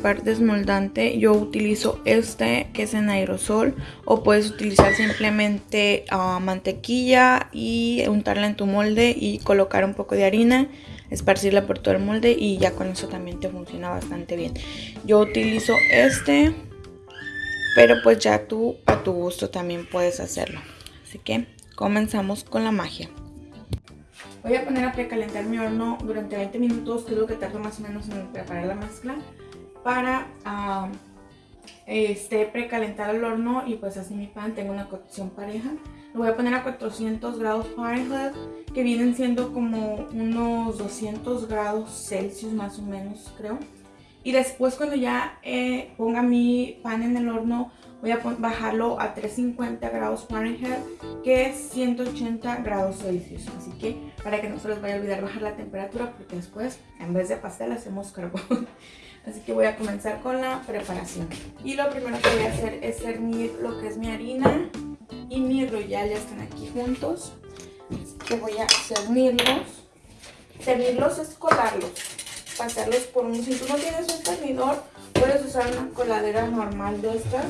comprar desmoldante, yo utilizo este que es en aerosol o puedes utilizar simplemente uh, mantequilla y untarla en tu molde y colocar un poco de harina, esparcirla por todo el molde y ya con eso también te funciona bastante bien. Yo utilizo este, pero pues ya tú a tu gusto también puedes hacerlo. Así que comenzamos con la magia. Voy a poner a precalentar mi horno durante 20 minutos, que es que tardo más o menos en preparar la mezcla, para uh, este, precalentar el horno y pues así mi pan tenga una cocción pareja. Lo voy a poner a 400 grados Fahrenheit, que vienen siendo como unos 200 grados Celsius más o menos, creo. Y después cuando ya eh, ponga mi pan en el horno, voy a bajarlo a 350 grados Fahrenheit, que es 180 grados Celsius. Así que para que no se les vaya a olvidar bajar la temperatura, porque después en vez de pastel hacemos carbón. Así que voy a comenzar con la preparación. Y lo primero que voy a hacer es cernir lo que es mi harina y mi royal ya están aquí juntos. Así que voy a cernirlos. Cernirlos es colarlos, pasarlos por un... Si tú no tienes un cernidor, puedes usar una coladera normal de estas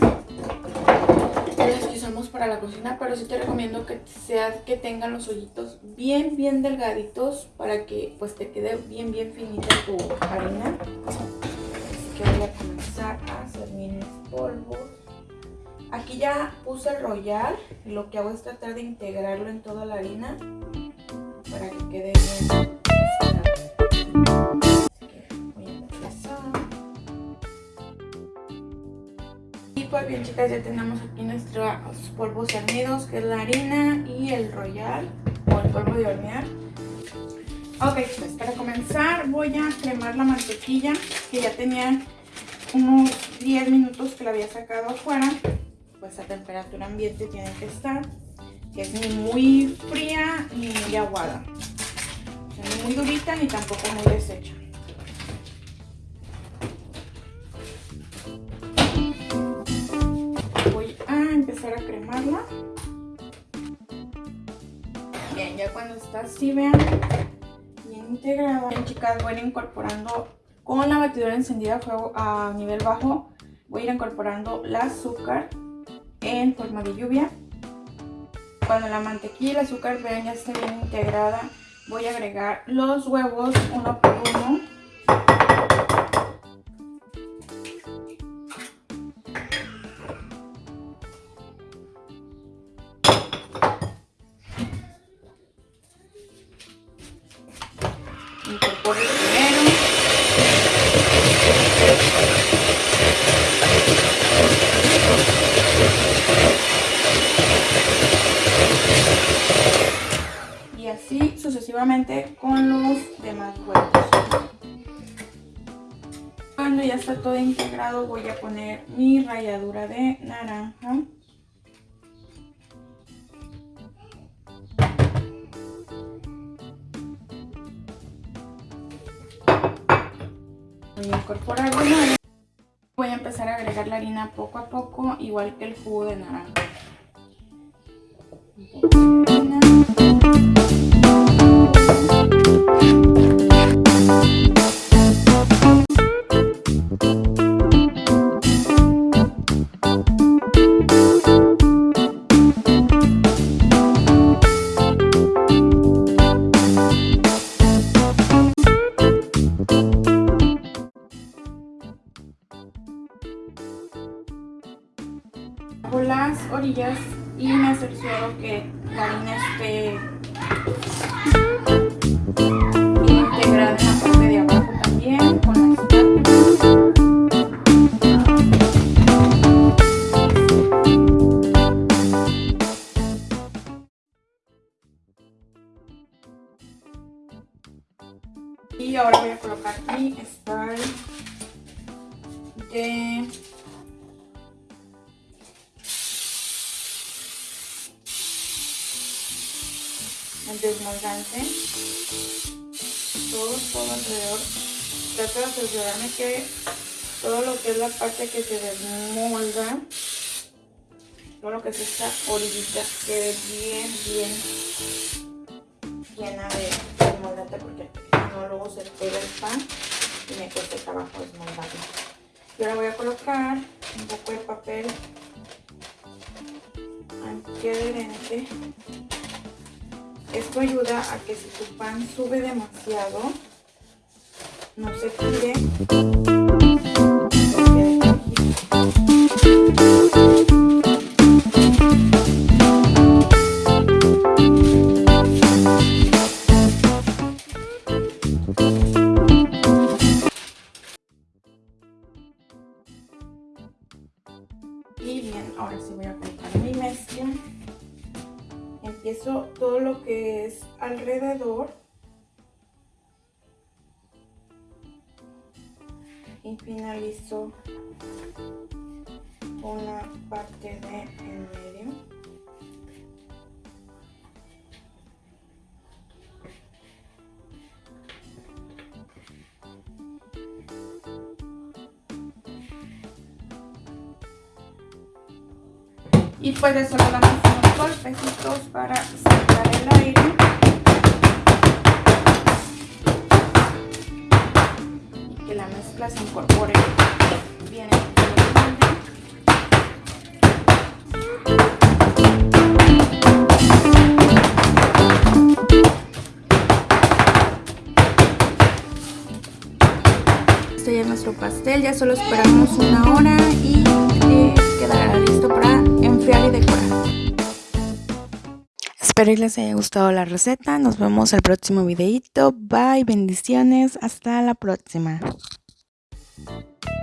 las que usamos para la cocina, pero sí te recomiendo que sea que tengan los hoyitos bien, bien delgaditos para que pues te quede bien, bien finita tu harina. Así que voy a comenzar a hacer mis polvos. Aquí ya puse el y lo que hago es tratar de integrarlo en toda la harina para que quede bien chicas, ya tenemos aquí nuestros polvos cernidos, que es la harina y el royal, o el polvo de hornear. Ok, pues para comenzar voy a cremar la mantequilla, que ya tenía unos 10 minutos que la había sacado afuera. Pues a temperatura ambiente tiene que estar, que es ni muy fría ni muy aguada. ni muy durita ni tampoco muy deshecha. Empezar a cremarla. Bien, ya cuando está así, vean, bien integrada. Bien, chicas, voy a ir incorporando con la batidora encendida a fuego a nivel bajo. Voy a ir incorporando el azúcar en forma de lluvia. Cuando la mantequilla y el azúcar vean ya está bien integrada, voy a agregar los huevos uno por uno. con los demás huevos. Cuando ya está todo integrado voy a poner mi ralladura de naranja. Voy a incorporar Voy a empezar a agregar la harina poco a poco, igual que el jugo de naranja. Esté integrada en la parte de abajo también con la Y ahora voy a colocar mi spray de el desmoldante. Todo, todo alrededor. Trato de asegurarme que todo lo que es la parte que se desmolda todo lo que es esta orillita quede bien, bien llena de desmoldante porque no luego se pega el pan y me cuesta trabajo desmoldarlo. Y ahora voy a colocar un poco de papel. Antiadherente. Esto ayuda a que si tu pan sube demasiado, no se tire. Alrededor. Y finalizo la parte de en medio. y pues eso le damos unos golpecitos para la mezcla se incorpore bien Este ya es nuestro pastel, ya solo esperamos una hora y eh, quedará listo para enfriar y decorar. Espero que les haya gustado la receta. Nos vemos el próximo videito. Bye, bendiciones. Hasta la próxima. Thank you.